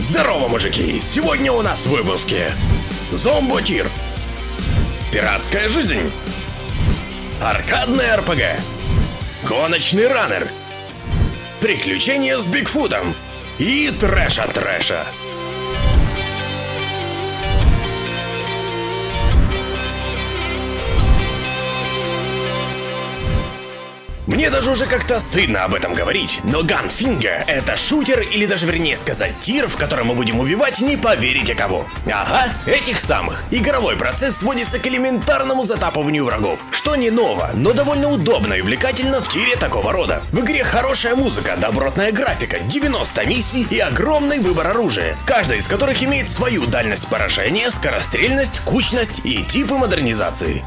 Здорово, мужики! Сегодня у нас в выпуске Зомботир Пиратская жизнь Аркадная РПГ Гоночный раннер Приключения с Бигфутом И трэша трэша Мне даже уже как-то стыдно об этом говорить, но Gunfinger — это шутер, или даже вернее сказать тир, в котором мы будем убивать не поверите кого. Ага, этих самых. Игровой процесс сводится к элементарному затапыванию врагов, что не ново, но довольно удобно и увлекательно в тире такого рода. В игре хорошая музыка, добротная графика, 90 миссий и огромный выбор оружия, каждая из которых имеет свою дальность поражения, скорострельность, кучность и типы модернизации.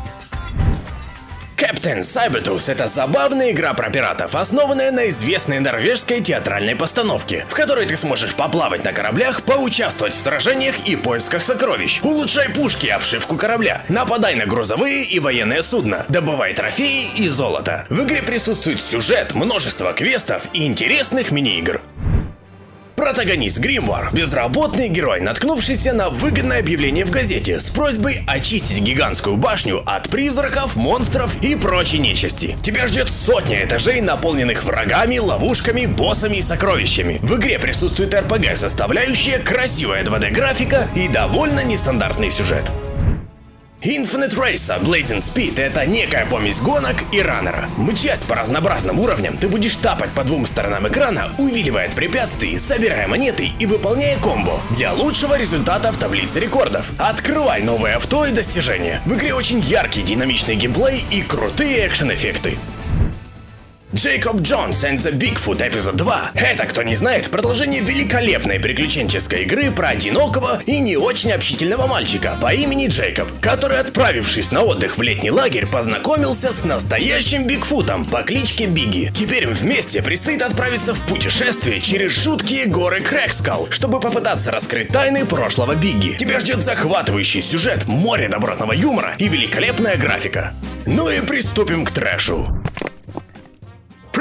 Captain Cybertooth — это забавная игра про пиратов, основанная на известной норвежской театральной постановке, в которой ты сможешь поплавать на кораблях, поучаствовать в сражениях и поисках сокровищ, улучшай пушки и обшивку корабля, нападай на грузовые и военные судна, добывай трофеи и золото. В игре присутствует сюжет, множество квестов и интересных мини-игр. Протагонист Гримвар – безработный герой, наткнувшийся на выгодное объявление в газете с просьбой очистить гигантскую башню от призраков, монстров и прочей нечисти. Тебя ждет сотня этажей, наполненных врагами, ловушками, боссами и сокровищами. В игре присутствует RPG составляющая, красивая 2D графика и довольно нестандартный сюжет. Infinite Racer Blazing Speed — это некая помесь гонок и раннера. Мчась по разнообразным уровням, ты будешь тапать по двум сторонам экрана, увиливая от препятствий, собирая монеты и выполняя комбо для лучшего результата в таблице рекордов. Открывай новые авто и достижения. В игре очень яркий динамичный геймплей и крутые экшен-эффекты. Джейкоб Джонс and the Bigfoot эпизод 2 – это, кто не знает, продолжение великолепной приключенческой игры про одинокого и не очень общительного мальчика по имени Джейкоб, который, отправившись на отдых в летний лагерь, познакомился с настоящим Бигфутом по кличке Бигги. Теперь им вместе предстоит отправиться в путешествие через жуткие горы Крэкскал, чтобы попытаться раскрыть тайны прошлого Бигги. Тебя ждет захватывающий сюжет, море добротного юмора и великолепная графика. Ну и приступим к трэшу.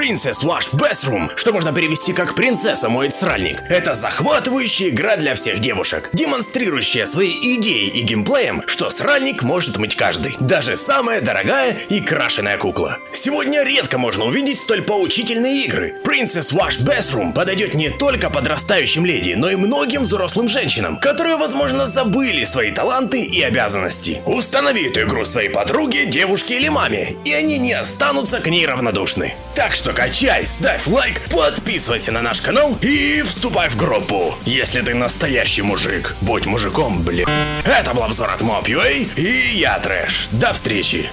Princess Wash Bathroom, что можно перевести как «Принцесса моет сральник». Это захватывающая игра для всех девушек, демонстрирующая свои идеи и геймплеем, что сральник может мыть каждый, даже самая дорогая и крашеная кукла. Сегодня редко можно увидеть столь поучительные игры. Princess Wash Bathroom подойдет не только подрастающим леди, но и многим взрослым женщинам, которые, возможно, забыли свои таланты и обязанности. Установи эту игру своей подруге, девушке или маме, и они не останутся к ней равнодушны. Так что качай, ставь лайк, подписывайся на наш канал и вступай в группу. Если ты настоящий мужик, будь мужиком, блин. Это был обзор от Mob.ua и я Трэш. До встречи.